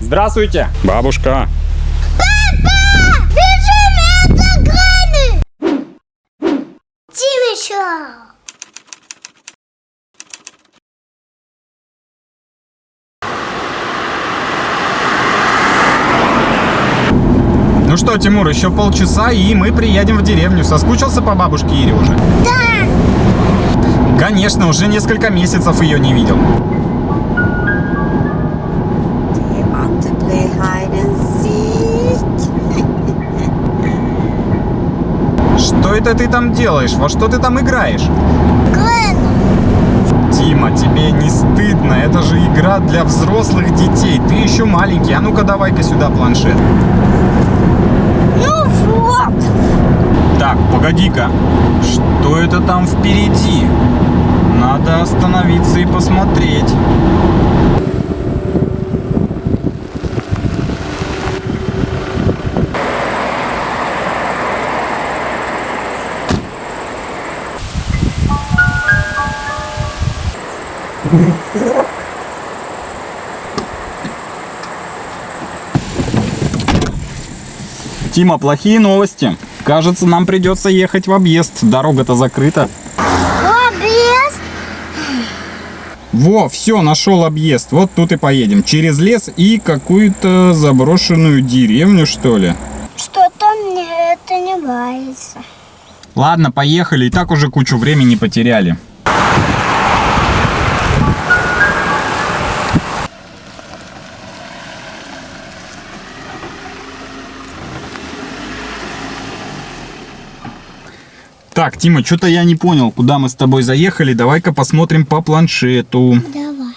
Здравствуйте. Бабушка. Бежим, это грани! Тимича! Ну что, Тимур, еще полчаса, и мы приедем в деревню. Соскучился по бабушке Ире уже? Да! Конечно, уже несколько месяцев ее не видел. Что это ты там делаешь? Во что ты там играешь? Грен! Тима, тебе не стыдно? Это же игра для взрослых детей. Ты еще маленький. А ну-ка давай-ка сюда планшет. Ну вот! Так, погоди-ка. Что это там впереди? Надо остановиться и посмотреть. Тима, плохие новости. Кажется, нам придется ехать в объезд. Дорога-то закрыта. Объезд! Во, все, нашел объезд. Вот тут и поедем. Через лес и какую-то заброшенную деревню, что ли. Что-то мне это не нравится. Ладно, поехали. И так уже кучу времени потеряли. Так, Тима, что-то я не понял, куда мы с тобой заехали. Давай-ка посмотрим по планшету. Давай.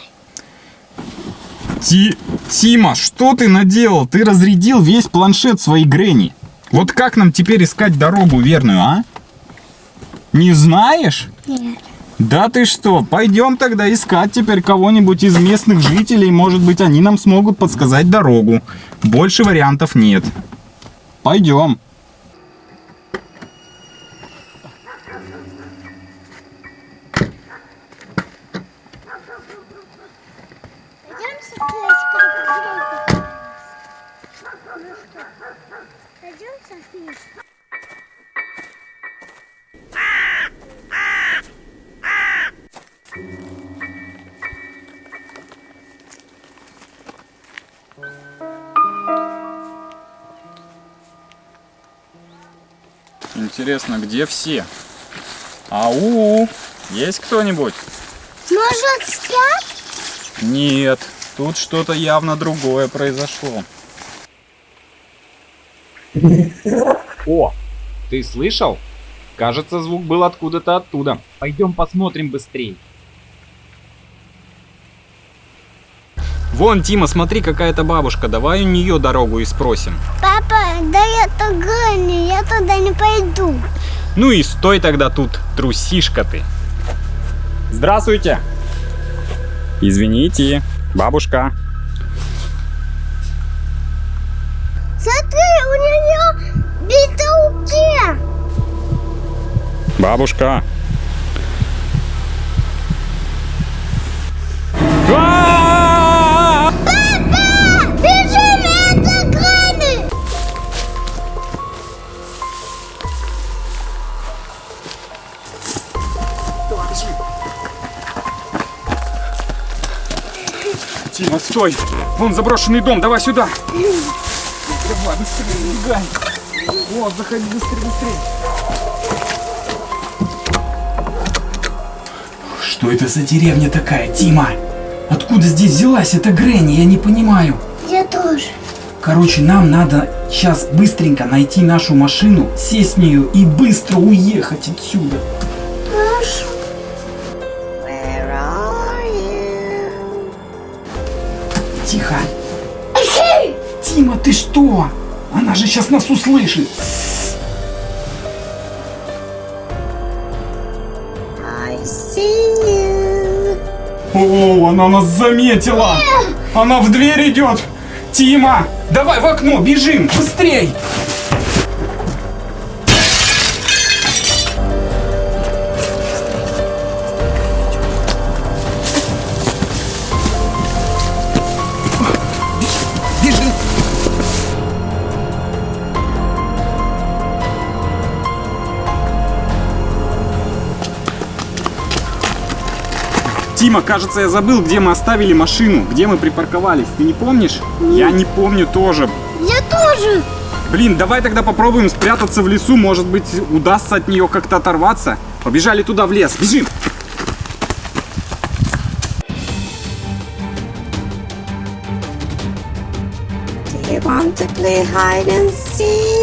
Ти... Тима, что ты наделал? Ты разрядил весь планшет своей Гренни. Вот как нам теперь искать дорогу верную, а? Не знаешь? Нет. Да ты что, пойдем тогда искать теперь кого-нибудь из местных жителей. Может быть, они нам смогут подсказать дорогу. Больше вариантов нет. Пойдем. Пойдем Интересно, где все? Ау, есть кто-нибудь? Может, спят? Нет, тут что-то явно другое произошло. О, ты слышал? Кажется, звук был откуда-то оттуда. Пойдем посмотрим быстрее. Вон, Тима, смотри, какая-то бабушка. Давай у нее дорогу и спросим. Папа, да это Грани, я туда не пойду. Ну и стой тогда тут, трусишка ты. Здравствуйте. Извините, бабушка. Смотри, у нее битауки. Бабушка. Стой! Вон заброшенный дом, давай сюда! Давай, быстрее, сбегай! Вот, заходи быстрее, быстрее! Что это за деревня такая, Тима? Откуда здесь взялась эта Гренни, я не понимаю. Я тоже. Короче, нам надо сейчас быстренько найти нашу машину, сесть в нее и быстро уехать отсюда. Ты что? Она же сейчас нас услышит. О, она нас заметила! Она в дверь идет! Тима, давай в окно, бежим, быстрей! Тима, кажется, я забыл, где мы оставили машину, где мы припарковались. Ты не помнишь? Я не помню тоже. Я тоже. Блин, давай тогда попробуем спрятаться в лесу, может быть, удастся от нее как-то оторваться. Побежали туда в лес, бежим! Do you want to play hide and seek?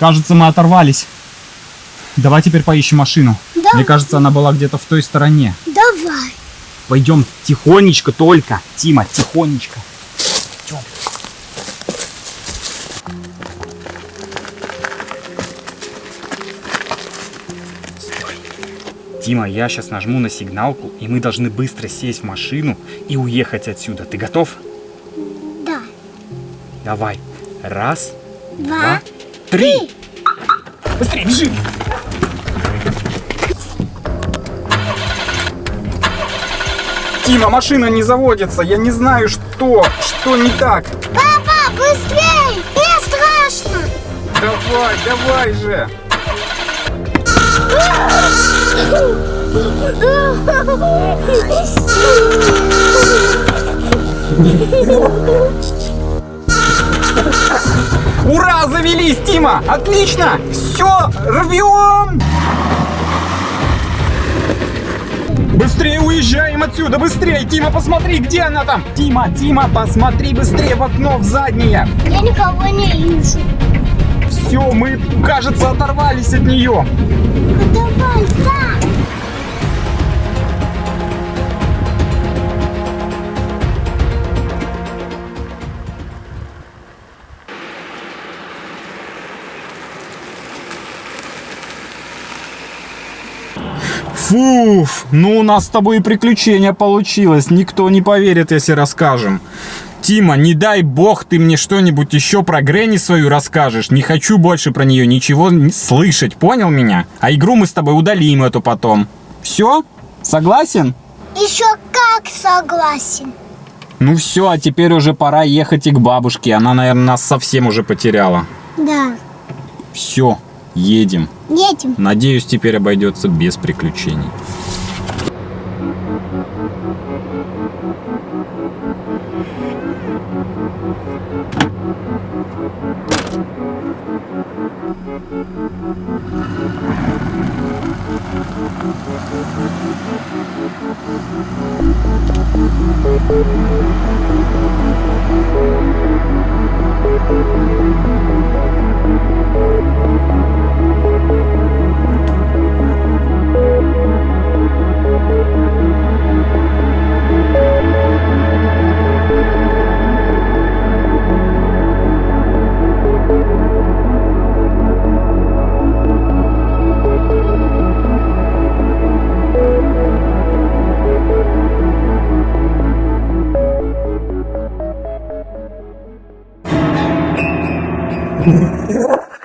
кажется, мы оторвались. Давай теперь поищем машину. Да. Мне кажется, она была где-то в той стороне. Давай. Пойдем тихонечко только. Тима, тихонечко. Идем. Тима, я сейчас нажму на сигналку, и мы должны быстро сесть в машину и уехать отсюда. Ты готов? Да. Давай. Раз, Два. два, три. Быстрее, бежи. Тима, машина не заводится. Я не знаю, что, что не так. Папа, быстрей! Мне страшно. Давай, давай же. Ура, завелись, Тима! Отлично! Все, рвем! Быстрее уезжаем отсюда, быстрее! Тима, посмотри, где она там? Тима, Тима, посмотри быстрее в окно, в заднее! Я никого не вижу. Все, мы, кажется, оторвались от нее. Давай, да. Фуф, ну у нас с тобой и приключение получилось. Никто не поверит, если расскажем. Тима, не дай бог ты мне что-нибудь еще про Гренни свою расскажешь. Не хочу больше про нее ничего слышать, понял меня? А игру мы с тобой удалим эту потом. Все? Согласен? Еще как согласен. Ну все, а теперь уже пора ехать и к бабушке. Она, наверное, нас совсем уже потеряла. Да. Все, едем. Едем. Надеюсь, теперь обойдется без приключений.